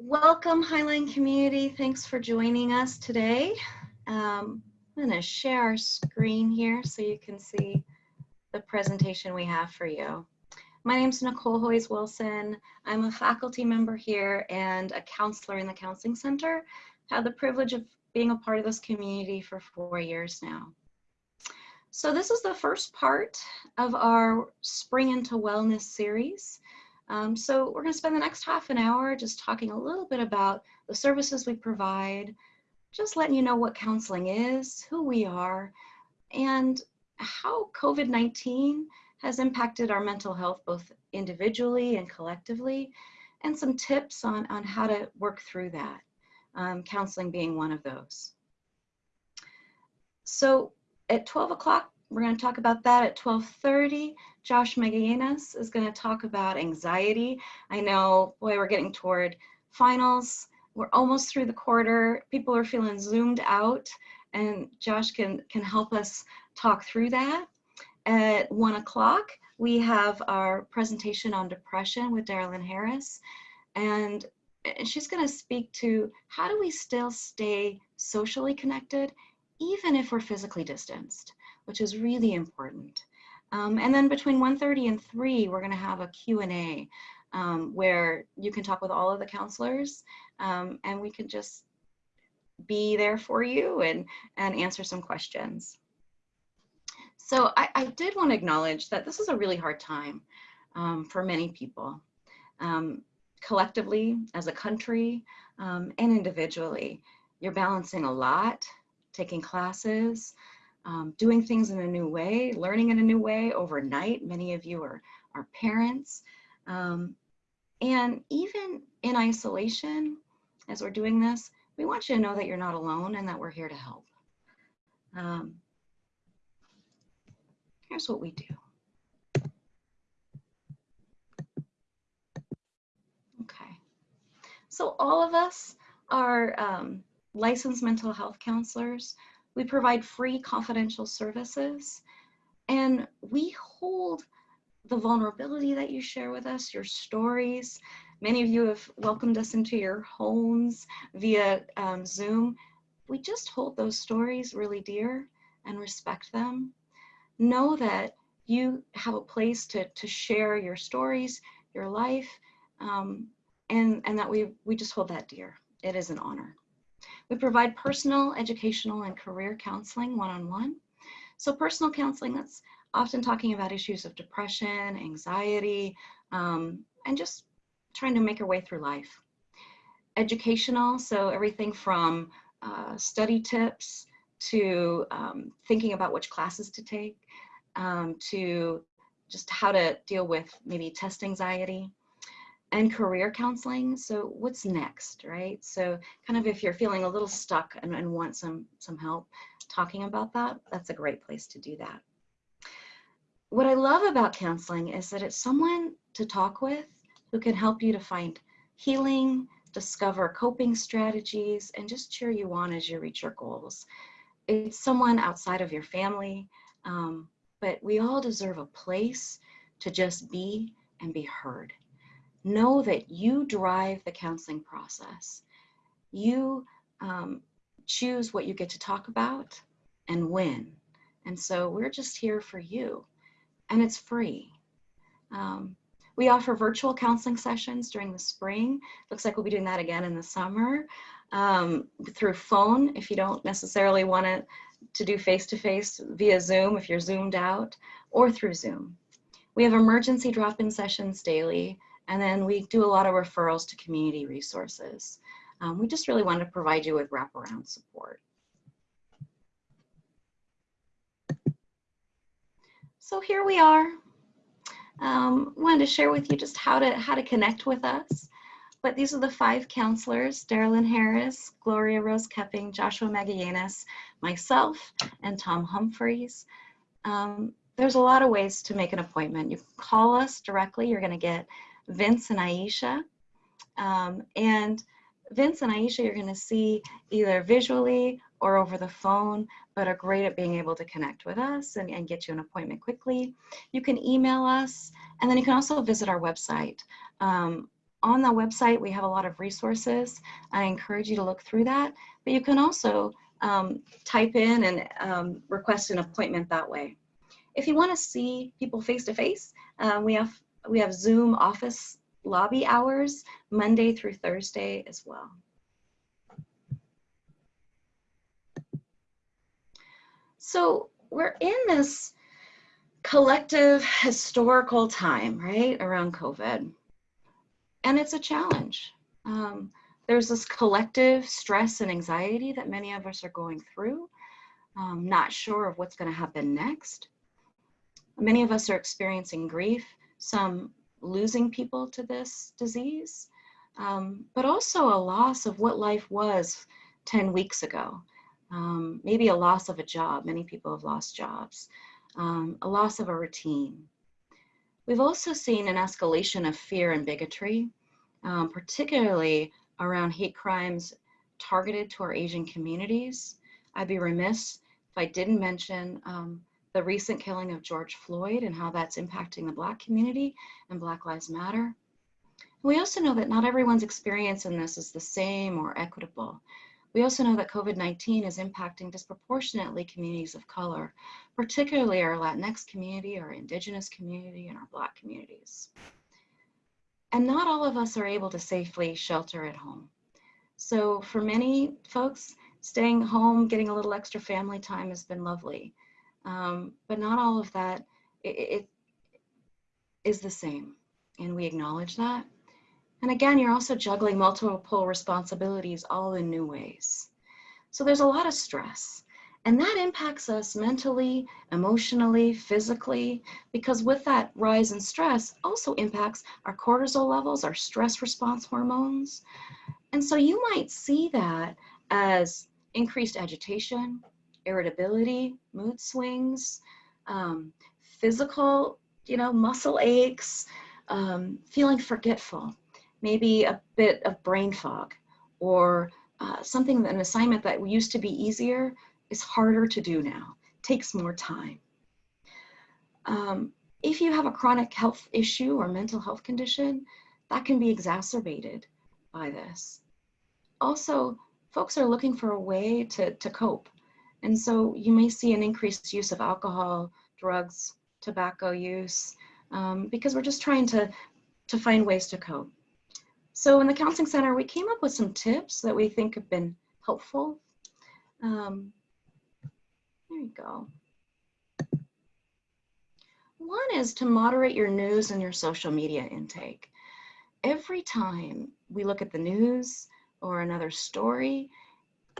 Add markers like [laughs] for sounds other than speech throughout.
Welcome Highline community. Thanks for joining us today. Um, I'm going to share our screen here so you can see the presentation we have for you. My name is Nicole Hoyes Wilson. I'm a faculty member here and a counselor in the Counseling Center. Had the privilege of being a part of this community for four years now. So this is the first part of our Spring into Wellness series. Um, so we're going to spend the next half an hour just talking a little bit about the services we provide, just letting you know what counseling is, who we are, and how COVID-19 has impacted our mental health both individually and collectively, and some tips on, on how to work through that, um, counseling being one of those. So at 12 o'clock, we're going to talk about that at 1230. Josh Magallanes is going to talk about anxiety. I know, boy, we're getting toward finals. We're almost through the quarter. People are feeling zoomed out and Josh can, can help us talk through that. At one o'clock, we have our presentation on depression with Darylyn Harris. And she's going to speak to how do we still stay socially connected even if we're physically distanced, which is really important. Um, and then between 1.30 and 3, we're going to have a Q&A um, where you can talk with all of the counselors um, and we can just be there for you and, and answer some questions. So I, I did want to acknowledge that this is a really hard time um, for many people, um, collectively, as a country, um, and individually. You're balancing a lot, taking classes, um, doing things in a new way, learning in a new way overnight. Many of you are, are parents. Um, and even in isolation, as we're doing this, we want you to know that you're not alone and that we're here to help. Um, here's what we do. Okay. So all of us are um, licensed mental health counselors. We provide free confidential services and we hold the vulnerability that you share with us, your stories. Many of you have welcomed us into your homes via um, Zoom. We just hold those stories really dear and respect them. Know that you have a place to, to share your stories, your life, um, and, and that we, we just hold that dear. It is an honor. We provide personal, educational, and career counseling one-on-one. -on -one. So personal counseling, that's often talking about issues of depression, anxiety, um, and just trying to make our way through life. Educational, so everything from uh, study tips to um, thinking about which classes to take, um, to just how to deal with maybe test anxiety and career counseling. So what's next, right? So kind of if you're feeling a little stuck and, and want some, some help talking about that, that's a great place to do that. What I love about counseling is that it's someone to talk with who can help you to find healing, discover coping strategies, and just cheer you on as you reach your goals. It's someone outside of your family, um, but we all deserve a place to just be and be heard know that you drive the counseling process. You um, choose what you get to talk about and when. And so we're just here for you and it's free. Um, we offer virtual counseling sessions during the spring. Looks like we'll be doing that again in the summer um, through phone if you don't necessarily want to, to do face-to-face -face via Zoom if you're zoomed out or through Zoom. We have emergency drop-in sessions daily and then we do a lot of referrals to community resources. Um, we just really want to provide you with wraparound support. So here we are. Um, wanted to share with you just how to how to connect with us. But these are the five counselors, Darylyn Harris, Gloria Rose Kepping, Joshua Magallanes, myself, and Tom Humphreys. Um, there's a lot of ways to make an appointment. You call us directly. You're going to get Vince and Aisha. Um, and Vince and Aisha, you're gonna see either visually or over the phone, but are great at being able to connect with us and, and get you an appointment quickly. You can email us, and then you can also visit our website. Um, on the website, we have a lot of resources. I encourage you to look through that, but you can also um, type in and um, request an appointment that way. If you want to see people face to face, um, we have we have Zoom office lobby hours Monday through Thursday as well. So we're in this collective historical time, right, around COVID. And it's a challenge. Um, there's this collective stress and anxiety that many of us are going through, um, not sure of what's going to happen next. Many of us are experiencing grief, some losing people to this disease, um, but also a loss of what life was 10 weeks ago. Um, maybe a loss of a job. Many people have lost jobs. Um, a loss of a routine. We've also seen an escalation of fear and bigotry, um, particularly around hate crimes targeted to our Asian communities. I'd be remiss if I didn't mention um, the recent killing of George Floyd and how that's impacting the Black community and Black Lives Matter. We also know that not everyone's experience in this is the same or equitable. We also know that COVID-19 is impacting disproportionately communities of color, particularly our Latinx community, our indigenous community, and our Black communities. And not all of us are able to safely shelter at home. So for many folks, staying home, getting a little extra family time has been lovely. Um, but not all of that it, it is the same. And we acknowledge that. And again, you're also juggling multiple responsibilities all in new ways. So there's a lot of stress. And that impacts us mentally, emotionally, physically, because with that rise in stress also impacts our cortisol levels, our stress response hormones. And so you might see that as increased agitation, irritability, mood swings, um, physical, you know, muscle aches, um, feeling forgetful, maybe a bit of brain fog, or uh, something, an assignment that used to be easier is harder to do now, takes more time. Um, if you have a chronic health issue or mental health condition, that can be exacerbated by this. Also, folks are looking for a way to, to cope. And so you may see an increased use of alcohol, drugs, tobacco use, um, because we're just trying to, to find ways to cope. So in the Counseling Center, we came up with some tips that we think have been helpful. Um, there you go. One is to moderate your news and your social media intake. Every time we look at the news or another story,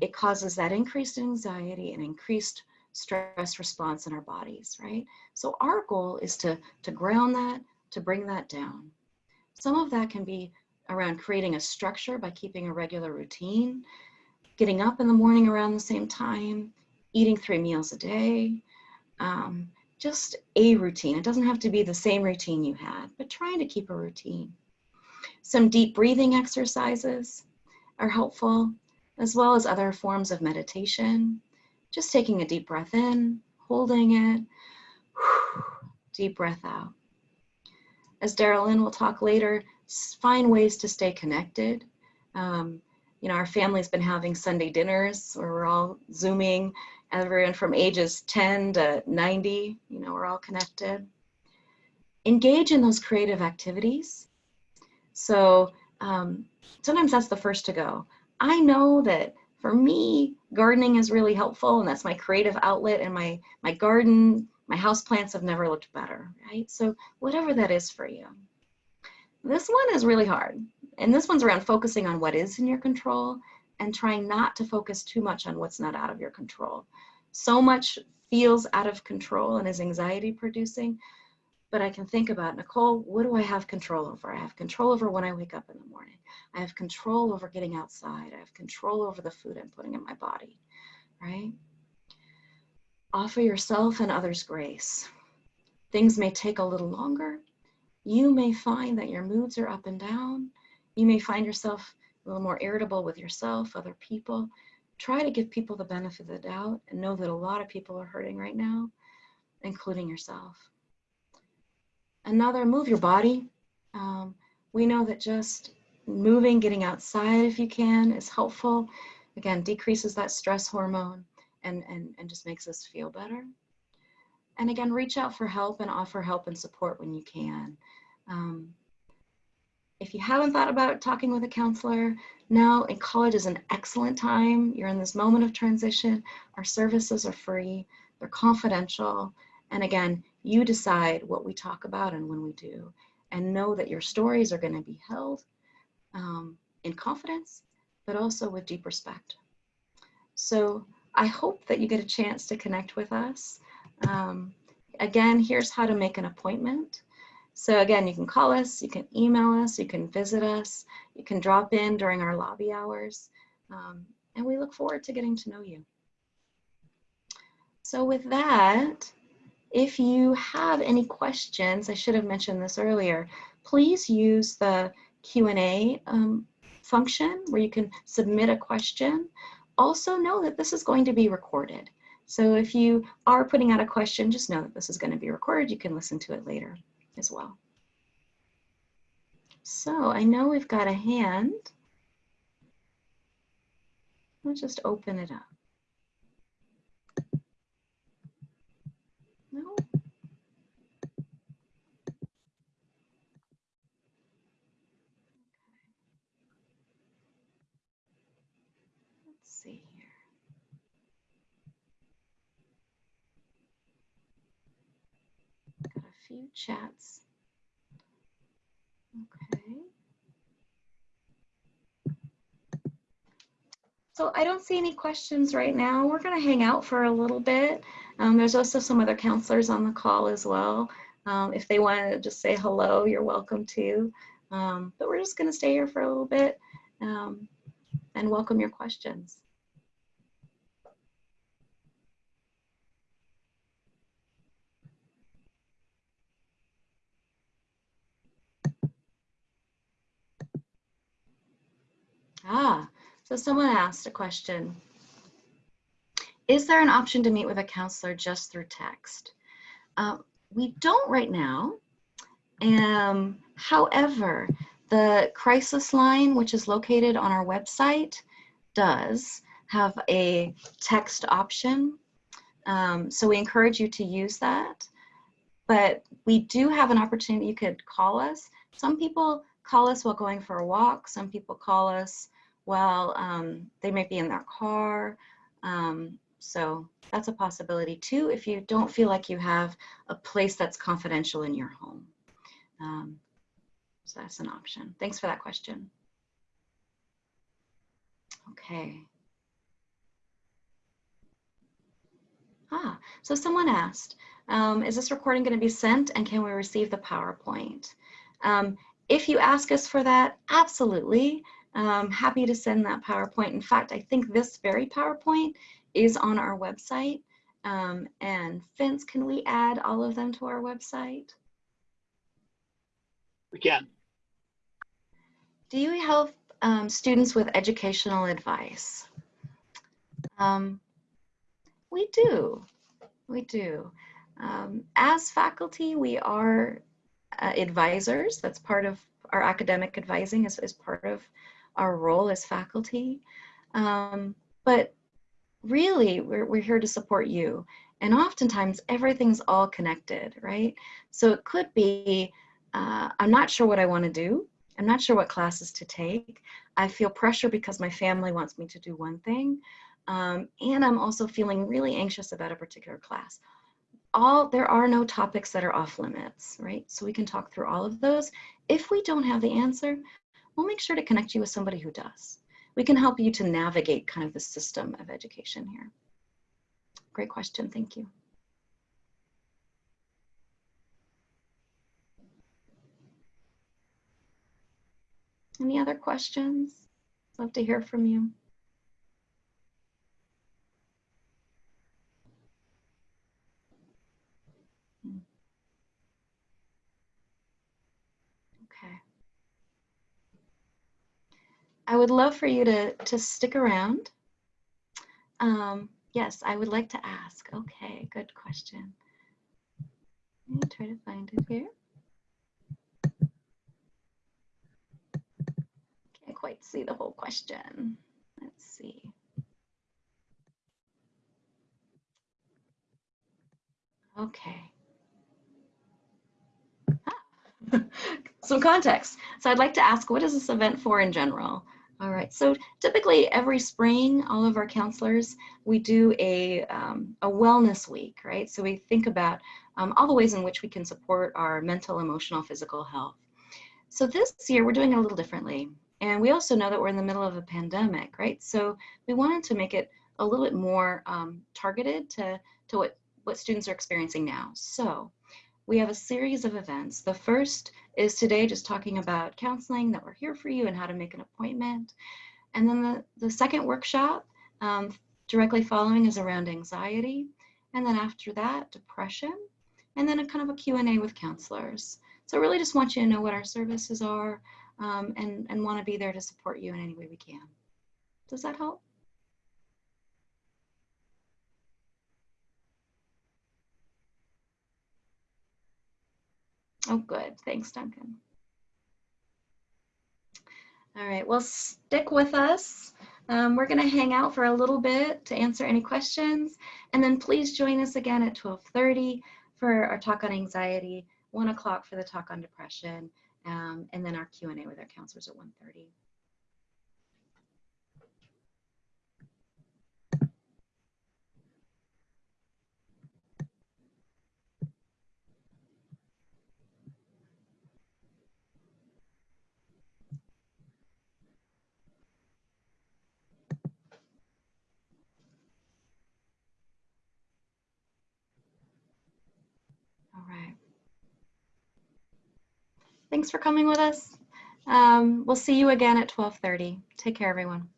it causes that increased anxiety and increased stress response in our bodies, right? So our goal is to, to ground that, to bring that down. Some of that can be around creating a structure by keeping a regular routine, getting up in the morning around the same time, eating three meals a day, um, just a routine. It doesn't have to be the same routine you had, but trying to keep a routine. Some deep breathing exercises are helpful, as well as other forms of meditation. Just taking a deep breath in, holding it, [sighs] deep breath out. As Darylyn will talk later, find ways to stay connected. Um, you know, our family's been having Sunday dinners where we're all Zooming, everyone from ages 10 to 90, you know, we're all connected. Engage in those creative activities. So um, sometimes that's the first to go. I know that for me, gardening is really helpful and that's my creative outlet and my, my garden, my house plants have never looked better, right? So whatever that is for you. This one is really hard. And this one's around focusing on what is in your control and trying not to focus too much on what's not out of your control. So much feels out of control and is anxiety producing, but I can think about, Nicole, what do I have control over? I have control over when I wake up in the morning. I have control over getting outside. I have control over the food I'm putting in my body, right? Offer yourself and others grace. Things may take a little longer, you may find that your moods are up and down. You may find yourself a little more irritable with yourself, other people. Try to give people the benefit of the doubt and know that a lot of people are hurting right now, including yourself. Another, move your body. Um, We know that just moving, getting outside if you can is helpful. Again, decreases that stress hormone and, and, and just makes us feel better. And again, reach out for help and offer help and support when you can. Um, if you haven't thought about talking with a counselor, now in college is an excellent time. You're in this moment of transition. Our services are free, they're confidential. And again, you decide what we talk about and when we do. And know that your stories are going to be held um, in confidence, but also with deep respect. So I hope that you get a chance to connect with us. Um, again, here's how to make an appointment. So again, you can call us, you can email us, you can visit us, you can drop in during our lobby hours, um, and we look forward to getting to know you. So with that, if you have any questions, I should have mentioned this earlier, please use the Q&A um, function where you can submit a question. Also know that this is going to be recorded. So if you are putting out a question, just know that this is going to be recorded. You can listen to it later as well. So I know we've got a hand. Let's just open it up. No. Let's see here. Got a few chats. Okay. So I don't see any questions right now. We're going to hang out for a little bit. Um, there's also some other counselors on the call as well. Um, if they want to just say hello, you're welcome to. Um, but we're just going to stay here for a little bit um, and welcome your questions. Ah, so someone asked a question. Is there an option to meet with a counselor just through text? Uh, we don't right now. Um, however, the crisis line, which is located on our website, does have a text option. Um, so we encourage you to use that. But we do have an opportunity, you could call us. Some people call us while going for a walk. Some people call us well, um, they might be in their car. Um, so that's a possibility too if you don't feel like you have a place that's confidential in your home. Um, so that's an option. Thanks for that question. Okay. Ah, so someone asked, um, is this recording going to be sent and can we receive the PowerPoint? Um, if you ask us for that, absolutely. Um, happy to send that PowerPoint. In fact, I think this very PowerPoint is on our website. Um, and Vince, can we add all of them to our website? We can. Do you help um, students with educational advice? Um, we do, we do. Um, as faculty, we are uh, advisors. That's part of our academic advising is, is part of our role as faculty. Um, but really, we're, we're here to support you. And oftentimes, everything's all connected, right? So it could be, uh, I'm not sure what I want to do. I'm not sure what classes to take. I feel pressure because my family wants me to do one thing. Um, and I'm also feeling really anxious about a particular class. All There are no topics that are off limits, right? So we can talk through all of those. If we don't have the answer, we'll make sure to connect you with somebody who does. We can help you to navigate kind of the system of education here. Great question, thank you. Any other questions? Love to hear from you. I would love for you to, to stick around. Um, yes, I would like to ask. Okay, good question. Let me try to find it here. Can't quite see the whole question. Let's see. Okay. Ah. [laughs] Some context. So I'd like to ask, what is this event for in general? All right, so typically every spring, all of our counselors, we do a, um, a wellness week, right? So we think about um, all the ways in which we can support our mental, emotional, physical health. So this year we're doing it a little differently. And we also know that we're in the middle of a pandemic, right? So we wanted to make it a little bit more um, targeted to, to what, what students are experiencing now. So we have a series of events. The first is today just talking about counseling, that we're here for you and how to make an appointment. And then the, the second workshop um, directly following is around anxiety. And then after that, depression. And then a kind of a Q&A with counselors. So I really just want you to know what our services are um, and, and want to be there to support you in any way we can. Does that help? Oh, good. Thanks, Duncan. All right, well, stick with us. Um, we're going to hang out for a little bit to answer any questions. And then please join us again at 1230 for our talk on anxiety, 1 o'clock for the talk on depression, um, and then our Q&A with our counselors at 1.30. All right. Thanks for coming with us. Um, we'll see you again at 1230. Take care, everyone.